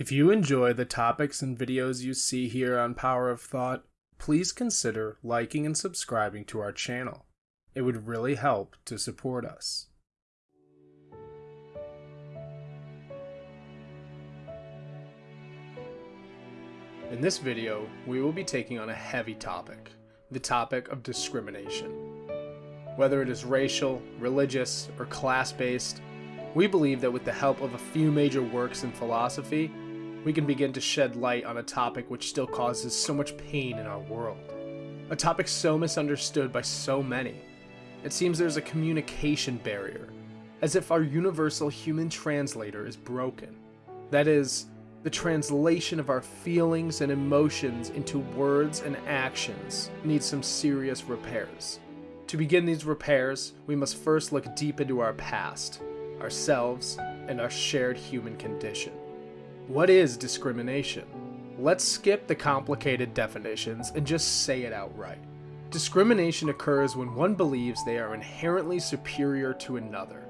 If you enjoy the topics and videos you see here on Power of Thought, please consider liking and subscribing to our channel. It would really help to support us. In this video, we will be taking on a heavy topic, the topic of discrimination. Whether it is racial, religious, or class-based, we believe that with the help of a few major works in philosophy, we can begin to shed light on a topic which still causes so much pain in our world. A topic so misunderstood by so many. It seems there's a communication barrier, as if our universal human translator is broken. That is, the translation of our feelings and emotions into words and actions needs some serious repairs. To begin these repairs, we must first look deep into our past, ourselves, and our shared human condition. What is discrimination? Let's skip the complicated definitions and just say it outright. Discrimination occurs when one believes they are inherently superior to another.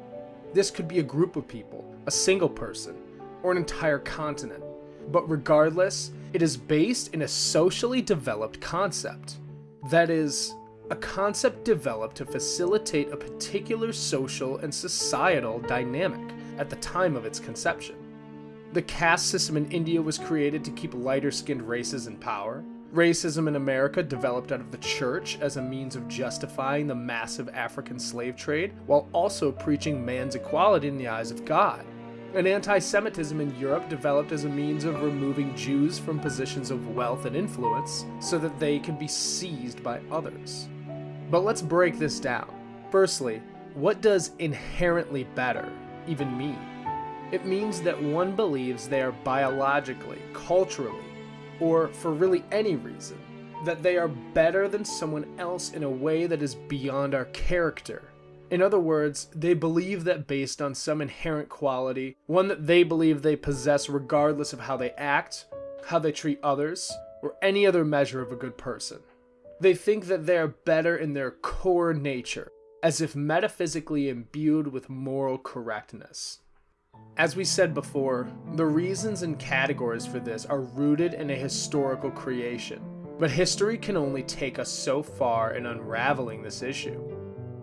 This could be a group of people, a single person, or an entire continent. But regardless, it is based in a socially developed concept. That is, a concept developed to facilitate a particular social and societal dynamic at the time of its conception. The caste system in India was created to keep lighter skinned races in power. Racism in America developed out of the church as a means of justifying the massive African slave trade while also preaching man's equality in the eyes of God. And anti Semitism in Europe developed as a means of removing Jews from positions of wealth and influence so that they can be seized by others. But let's break this down. Firstly, what does inherently better even mean? It means that one believes they are biologically, culturally, or for really any reason, that they are better than someone else in a way that is beyond our character. In other words, they believe that based on some inherent quality, one that they believe they possess regardless of how they act, how they treat others, or any other measure of a good person. They think that they are better in their core nature, as if metaphysically imbued with moral correctness. As we said before, the reasons and categories for this are rooted in a historical creation, but history can only take us so far in unraveling this issue.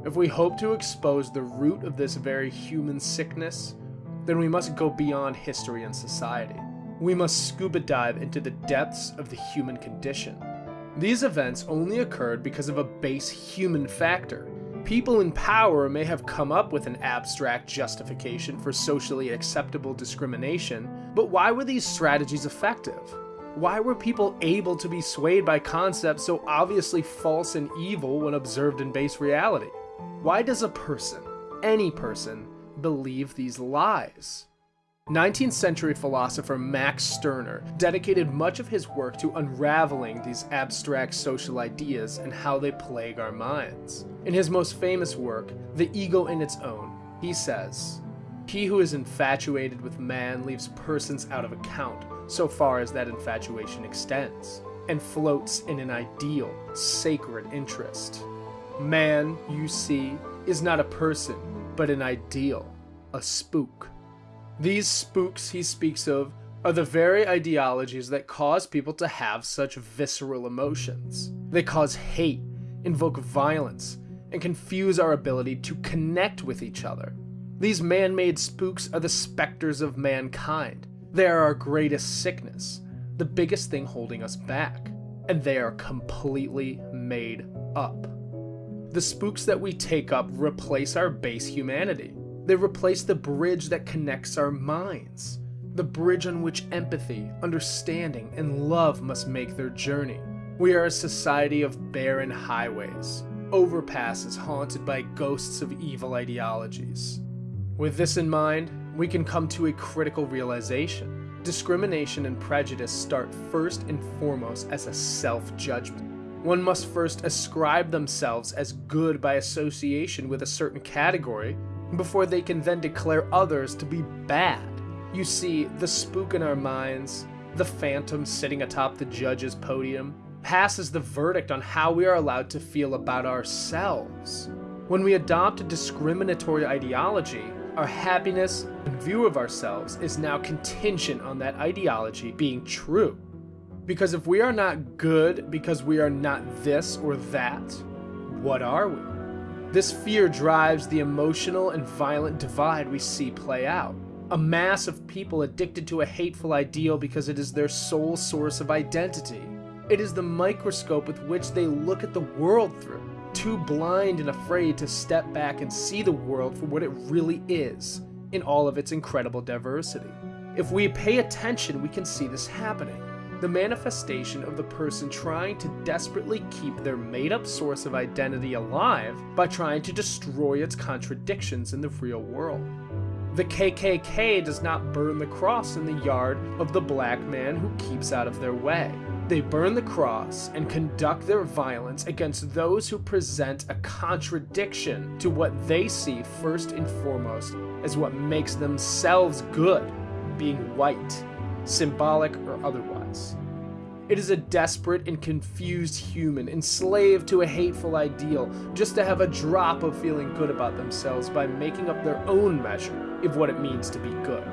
If we hope to expose the root of this very human sickness, then we must go beyond history and society. We must scuba dive into the depths of the human condition. These events only occurred because of a base human factor, People in power may have come up with an abstract justification for socially acceptable discrimination, but why were these strategies effective? Why were people able to be swayed by concepts so obviously false and evil when observed in base reality? Why does a person, any person, believe these lies? 19th century philosopher Max Stirner dedicated much of his work to unraveling these abstract social ideas and how they plague our minds. In his most famous work, The Ego and Its Own, he says, He who is infatuated with man leaves persons out of account, so far as that infatuation extends, and floats in an ideal, sacred interest. Man, you see, is not a person, but an ideal, a spook. These spooks he speaks of are the very ideologies that cause people to have such visceral emotions. They cause hate, invoke violence, and confuse our ability to connect with each other. These man made spooks are the specters of mankind. They are our greatest sickness, the biggest thing holding us back, and they are completely made up. The spooks that we take up replace our base humanity. They replace the bridge that connects our minds, the bridge on which empathy, understanding, and love must make their journey. We are a society of barren highways, overpasses haunted by ghosts of evil ideologies. With this in mind, we can come to a critical realization. Discrimination and prejudice start first and foremost as a self-judgment. One must first ascribe themselves as good by association with a certain category before they can then declare others to be bad. You see, the spook in our minds, the phantom sitting atop the judge's podium, passes the verdict on how we are allowed to feel about ourselves. When we adopt a discriminatory ideology, Our happiness and view of ourselves is now contingent on that ideology being true. Because if we are not good because we are not this or that, what are we? This fear drives the emotional and violent divide we see play out. A mass of people addicted to a hateful ideal because it is their sole source of identity. It is the microscope with which they look at the world through too blind and afraid to step back and see the world for what it really is, in all of its incredible diversity. If we pay attention, we can see this happening. The manifestation of the person trying to desperately keep their made up source of identity alive by trying to destroy its contradictions in the real world. The KKK does not burn the cross in the yard of the black man who keeps out of their way. They burn the cross and conduct their violence against those who present a contradiction to what they see first and foremost as what makes themselves good, being white, symbolic or otherwise. It is a desperate and confused human enslaved to a hateful ideal just to have a drop of feeling good about themselves by making up their own measure of what it means to be good.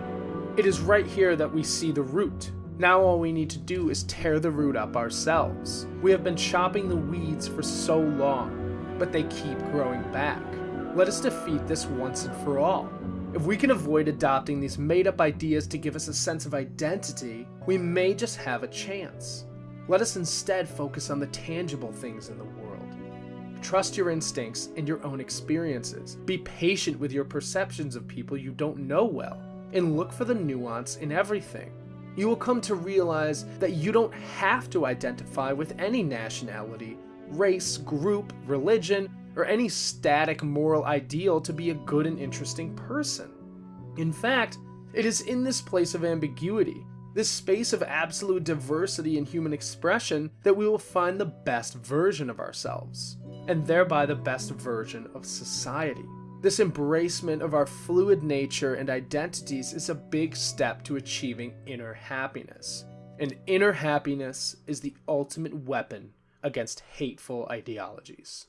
It is right here that we see the root now all we need to do is tear the root up ourselves. We have been chopping the weeds for so long, but they keep growing back. Let us defeat this once and for all. If we can avoid adopting these made up ideas to give us a sense of identity, we may just have a chance. Let us instead focus on the tangible things in the world. Trust your instincts and your own experiences. Be patient with your perceptions of people you don't know well, and look for the nuance in everything you will come to realize that you don't have to identify with any nationality, race, group, religion, or any static moral ideal to be a good and interesting person. In fact, it is in this place of ambiguity, this space of absolute diversity in human expression, that we will find the best version of ourselves, and thereby the best version of society. This embracement of our fluid nature and identities is a big step to achieving inner happiness. And inner happiness is the ultimate weapon against hateful ideologies.